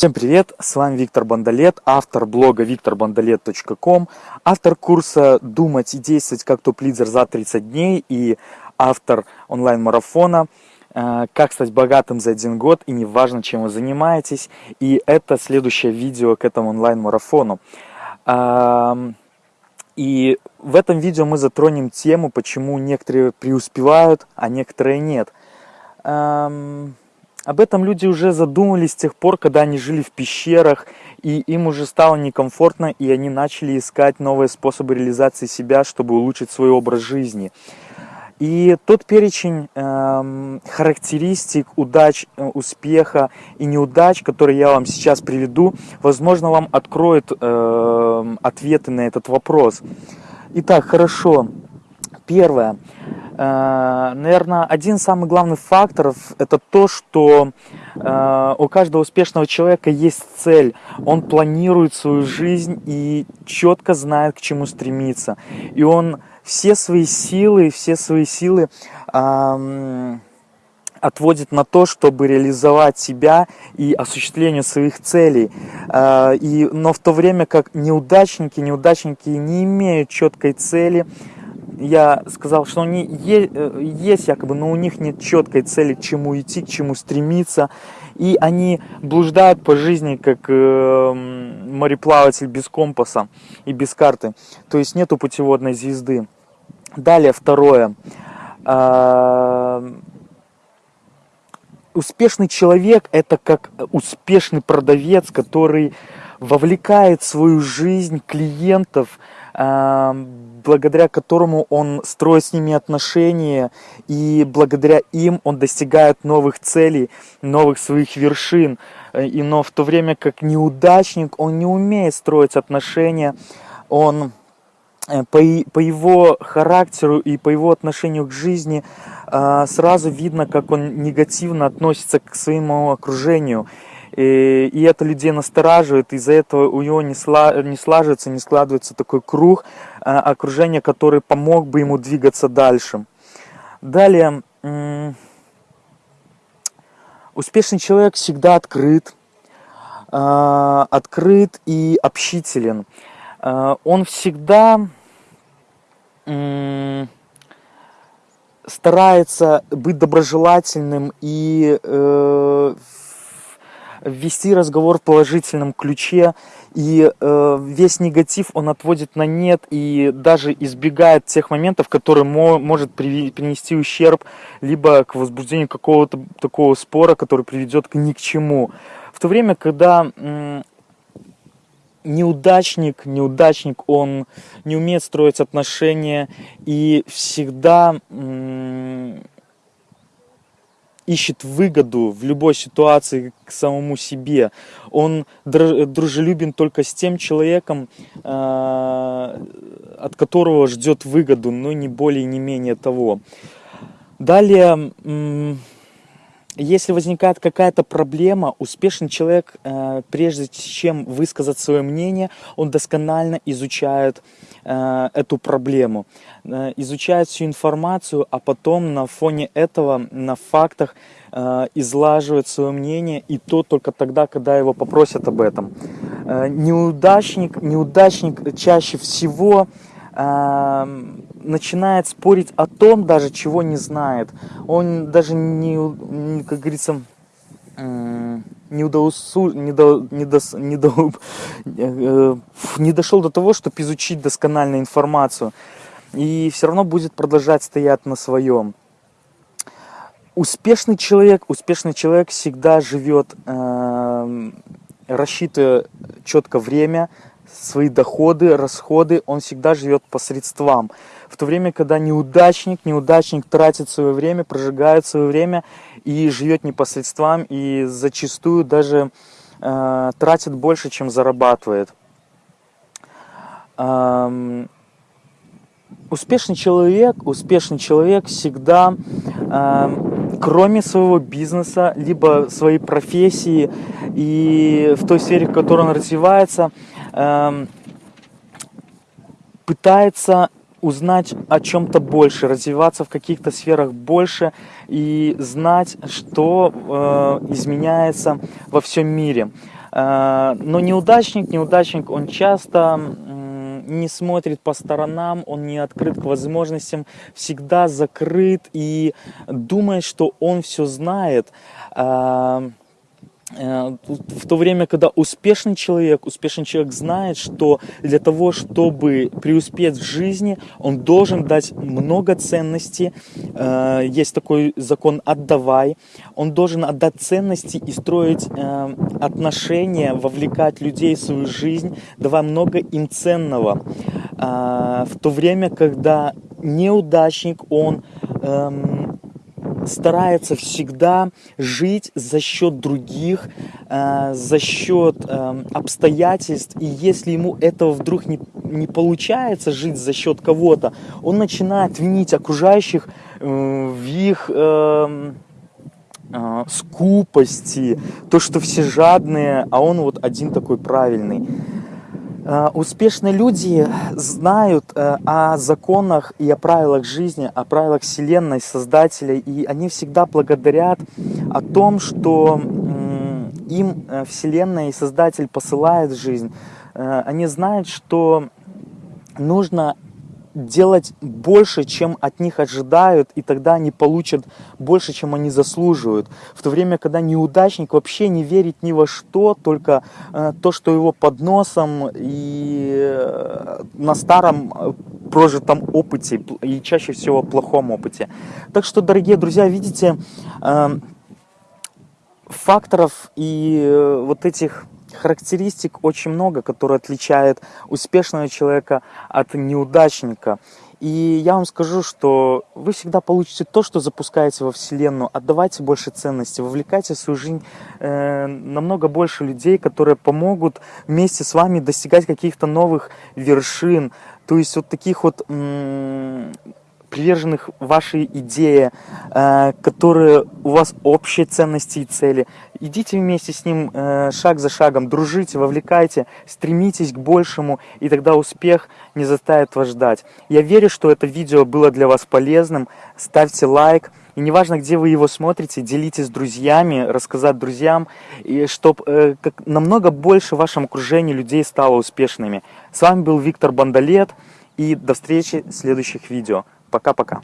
Всем привет, с вами Виктор Бандалет, автор блога викторбандалет.ком, автор курса «Думать и действовать как топ-лидер за 30 дней» и автор онлайн-марафона э, «Как стать богатым за один год и неважно, чем вы занимаетесь». И это следующее видео к этому онлайн-марафону. И в этом видео мы затронем тему, почему некоторые преуспевают, а некоторые нет. Об этом люди уже задумались с тех пор, когда они жили в пещерах, и им уже стало некомфортно, и они начали искать новые способы реализации себя, чтобы улучшить свой образ жизни. И тот перечень э, характеристик, удач, э, успеха и неудач, который я вам сейчас приведу, возможно, вам откроет э, ответы на этот вопрос. Итак, хорошо. Первое. Э, наверное, один из самых главных факторов – это то, что э, у каждого успешного человека есть цель. Он планирует свою жизнь и четко знает, к чему стремиться. И он все свои силы, все свои силы отводит на то, чтобы реализовать себя и осуществление своих целей. Э, и, но в то время как неудачники, неудачники не имеют четкой цели, я сказал, что они э, есть якобы, но у них нет четкой цели, к чему идти, к чему стремиться. И они блуждают по жизни, как э, мореплаватель без компаса и без карты. То есть нету путеводной звезды. Далее, второе. Э, успешный человек – это как успешный продавец, который вовлекает в свою жизнь клиентов, благодаря которому он строит с ними отношения, и благодаря им он достигает новых целей, новых своих вершин. Э, и, но в то время как неудачник, он не умеет строить отношения, он э, по, по его характеру и по его отношению к жизни э, сразу видно, как он негативно относится к своему окружению. И, это людей настораживает, из-за этого у него не, сла, не слаживается, не складывается такой круг э, окружения, который помог бы ему двигаться дальше. Далее, успешный человек всегда открыт, э, открыт и общителен. Э, он всегда старается быть доброжелательным и ввести разговор в положительном ключе, и э, весь негатив он отводит на нет и даже избегает тех моментов, которые мо может при принести ущерб, либо к возбуждению какого-то такого спора, который приведет к ни к чему. В то время, когда неудачник, неудачник, он не умеет строить отношения и всегда ищет выгоду в любой ситуации к самому себе. Он дружелюбен только с тем человеком, а, от которого ждет выгоду, но не более, не менее того. Далее, если возникает какая-то проблема, успешный человек, э, прежде чем высказать свое мнение, он досконально изучает э, эту проблему, э, изучает всю информацию, а потом на фоне этого, на фактах, излаживает свое мнение, и то только тогда, когда его попросят об этом. Неудачник, неудачник чаще всего начинает спорить о том даже, чего не знает. Он даже не, как говорится, не, удоусу, не, до, э, не дошел до того, чтобы изучить досконально информацию. И все равно будет продолжать стоять на своем. Успешный человек, успешный человек всегда живет, э, рассчитывая четко время, свои доходы, расходы, он всегда живет по средствам. В то время, когда неудачник, неудачник тратит свое время, прожигает свое время и живет не по средствам, и зачастую даже э, тратит больше, чем зарабатывает. Эм, успешный человек, успешный человек всегда, э, кроме своего бизнеса, либо своей профессии и в той сфере, в которой он развивается, э, пытается узнать о чем-то больше, развиваться в каких-то сферах больше и знать, что э, изменяется во всем мире. Э, но неудачник, неудачник, он часто не смотрит по сторонам, он не открыт к возможностям, всегда закрыт и думает, что он все знает. Э, Э, в то время, когда успешный человек, успешный человек знает, что для того, чтобы преуспеть в жизни, он должен дать много ценностей. Э, есть такой закон «отдавай». Он должен отдать ценности и строить э, отношения, вовлекать людей в свою жизнь, давая много им ценного. В то время, когда неудачник, он эм, старается всегда жить за счет других, э, за счет э, обстоятельств. И если ему этого вдруг не, не получается жить за счет кого-то, он начинает винить окружающих э, в их... Э, э, скупости, то, что все жадные, а он вот один такой правильный. Э, успешные люди знают э, о законах и о правилах жизни, о правилах Вселенной, Создателя, и они всегда благодарят о том, что им э, Вселенная и Создатель посылает жизнь. Они знают, что нужно делать больше, чем от них ожидают, и тогда они получат больше, чем они заслуживают. В то время, когда неудачник вообще не верит ни во что, только э, то, что его под носом и э, на старом э, прожитом опыте, и чаще всего плохом опыте. Так что, дорогие друзья, видите, э, факторов и э, вот этих характеристик очень много, которые отличают успешного человека от неудачника. И я вам скажу, что вы всегда получите то, что запускаете во Вселенную. Отдавайте больше ценности, вовлекайте в свою жизнь э, намного больше людей, которые помогут вместе с вами достигать каких-то новых вершин. То есть вот таких вот приверженных вашей идее, э, которые у вас общие ценности и цели. Идите вместе с ним э, шаг за шагом, дружите, вовлекайте, стремитесь к большему, и тогда успех не заставит вас ждать. Я верю, что это видео было для вас полезным. Ставьте лайк. И неважно, где вы его смотрите, делитесь с друзьями, рассказать друзьям, и чтобы э, намного больше в вашем окружении людей стало успешными. С вами был Виктор Бандалет, и до встречи в следующих видео. Пока-пока.